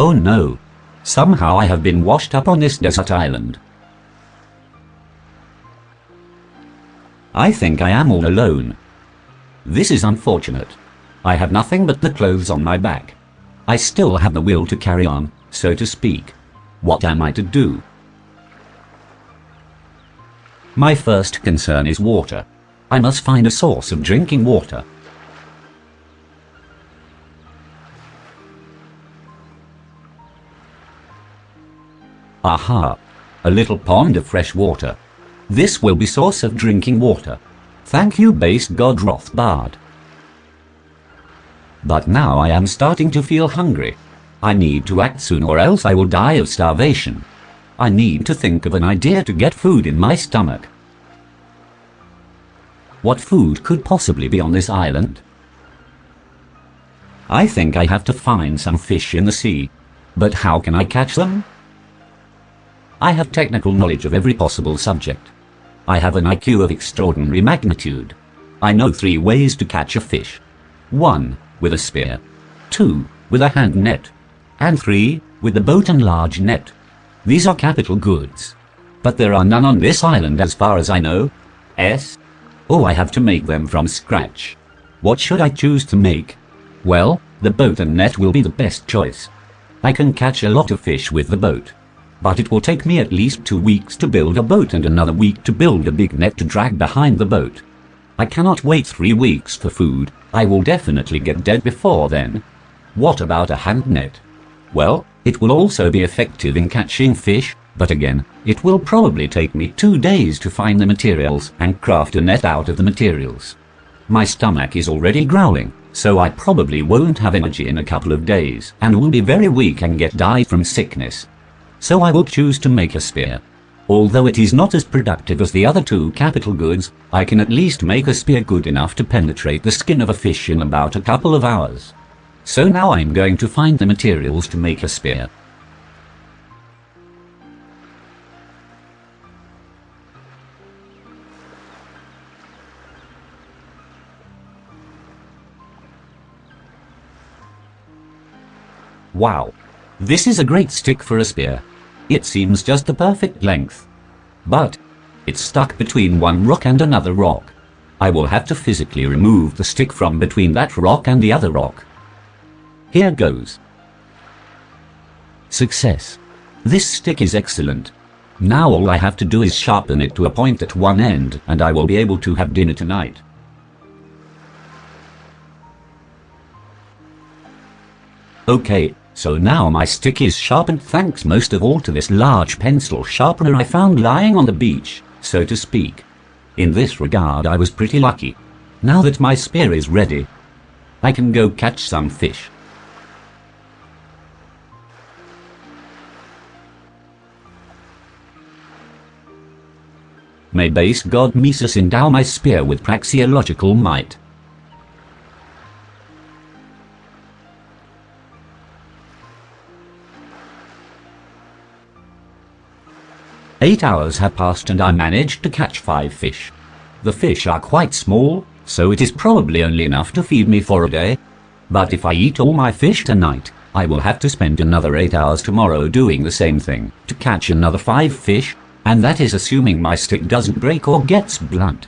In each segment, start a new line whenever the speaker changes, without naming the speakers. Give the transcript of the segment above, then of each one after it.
Oh no. Somehow I have been washed up on this desert island. I think I am all alone. This is unfortunate. I have nothing but the clothes on my back. I still have the will to carry on, so to speak. What am I to do? My first concern is water. I must find a source of drinking water. Aha! A little pond of fresh water. This will be source of drinking water. Thank you base god Rothbard. But now I am starting to feel hungry. I need to act soon or else I will die of starvation. I need to think of an idea to get food in my stomach. What food could possibly be on this island? I think I have to find some fish in the sea. But how can I catch them? I have technical knowledge of every possible subject. I have an IQ of extraordinary magnitude. I know three ways to catch a fish. 1. With a spear. 2. With a hand net. And 3. With the boat and large net. These are capital goods. But there are none on this island as far as I know. S. Oh, I have to make them from scratch. What should I choose to make? Well, the boat and net will be the best choice. I can catch a lot of fish with the boat but it will take me at least two weeks to build a boat and another week to build a big net to drag behind the boat. I cannot wait three weeks for food, I will definitely get dead before then. What about a hand net? Well, it will also be effective in catching fish, but again, it will probably take me two days to find the materials and craft a net out of the materials. My stomach is already growling, so I probably won't have energy in a couple of days and will be very weak and get died from sickness so I will choose to make a spear. Although it is not as productive as the other two capital goods, I can at least make a spear good enough to penetrate the skin of a fish in about a couple of hours. So now I'm going to find the materials to make a spear. Wow! This is a great stick for a spear. It seems just the perfect length. But it's stuck between one rock and another rock. I will have to physically remove the stick from between that rock and the other rock. Here goes. Success. This stick is excellent. Now all I have to do is sharpen it to a point at one end and I will be able to have dinner tonight. Okay, so now my stick is sharpened thanks most of all to this large pencil sharpener I found lying on the beach, so to speak. In this regard I was pretty lucky. Now that my spear is ready, I can go catch some fish. May base god Mises endow my spear with praxeological might. Eight hours have passed and I managed to catch five fish. The fish are quite small, so it is probably only enough to feed me for a day. But if I eat all my fish tonight, I will have to spend another 8 hours tomorrow doing the same thing, to catch another 5 fish, and that is assuming my stick doesn't break or gets blunt.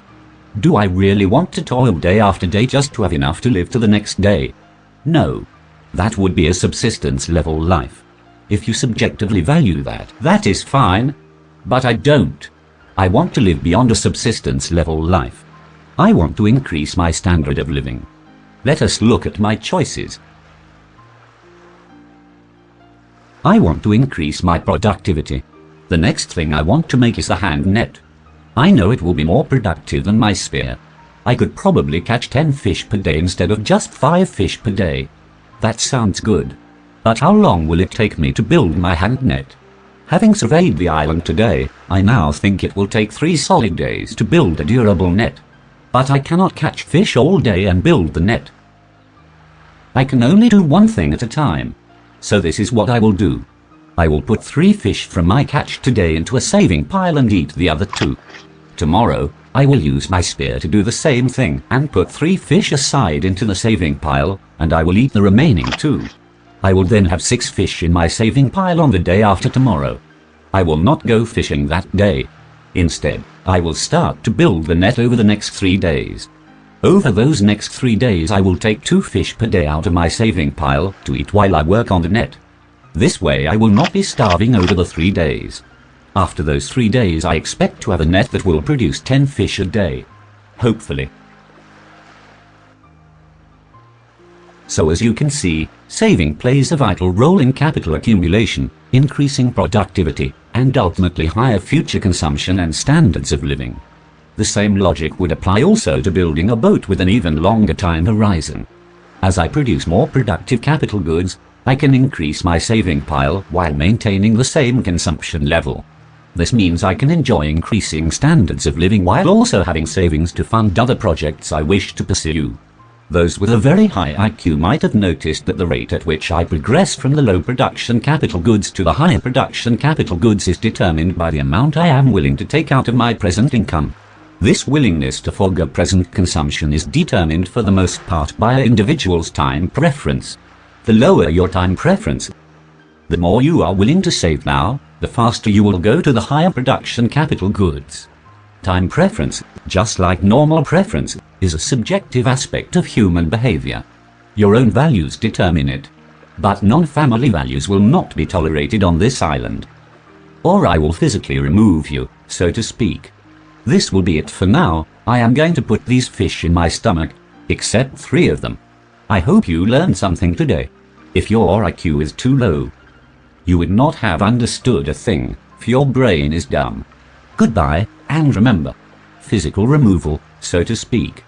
Do I really want to toil day after day just to have enough to live to the next day? No. That would be a subsistence level life. If you subjectively value that, that is fine, but I don't. I want to live beyond a subsistence level life. I want to increase my standard of living. Let us look at my choices. I want to increase my productivity. The next thing I want to make is the hand net. I know it will be more productive than my spear. I could probably catch 10 fish per day instead of just 5 fish per day. That sounds good. But how long will it take me to build my hand net? Having surveyed the island today, I now think it will take three solid days to build a durable net. But I cannot catch fish all day and build the net. I can only do one thing at a time. So this is what I will do. I will put three fish from my catch today into a saving pile and eat the other two. Tomorrow, I will use my spear to do the same thing and put three fish aside into the saving pile, and I will eat the remaining two. I will then have six fish in my saving pile on the day after tomorrow. I will not go fishing that day. Instead, I will start to build the net over the next three days. Over those next three days I will take two fish per day out of my saving pile to eat while I work on the net. This way I will not be starving over the three days. After those three days I expect to have a net that will produce 10 fish a day. Hopefully. So as you can see, saving plays a vital role in capital accumulation, increasing productivity, and ultimately higher future consumption and standards of living. The same logic would apply also to building a boat with an even longer time horizon. As I produce more productive capital goods, I can increase my saving pile while maintaining the same consumption level. This means I can enjoy increasing standards of living while also having savings to fund other projects I wish to pursue. Those with a very high IQ might have noticed that the rate at which I progress from the low production capital goods to the higher production capital goods is determined by the amount I am willing to take out of my present income. This willingness to forego present consumption is determined for the most part by an individual's time preference. The lower your time preference, the more you are willing to save now, the faster you will go to the higher production capital goods. Time preference, just like normal preference, is a subjective aspect of human behavior. Your own values determine it. But non-family values will not be tolerated on this island. Or I will physically remove you, so to speak. This will be it for now. I am going to put these fish in my stomach, except three of them. I hope you learned something today. If your IQ is too low, you would not have understood a thing, for your brain is dumb. Goodbye, and remember, physical removal, so to speak.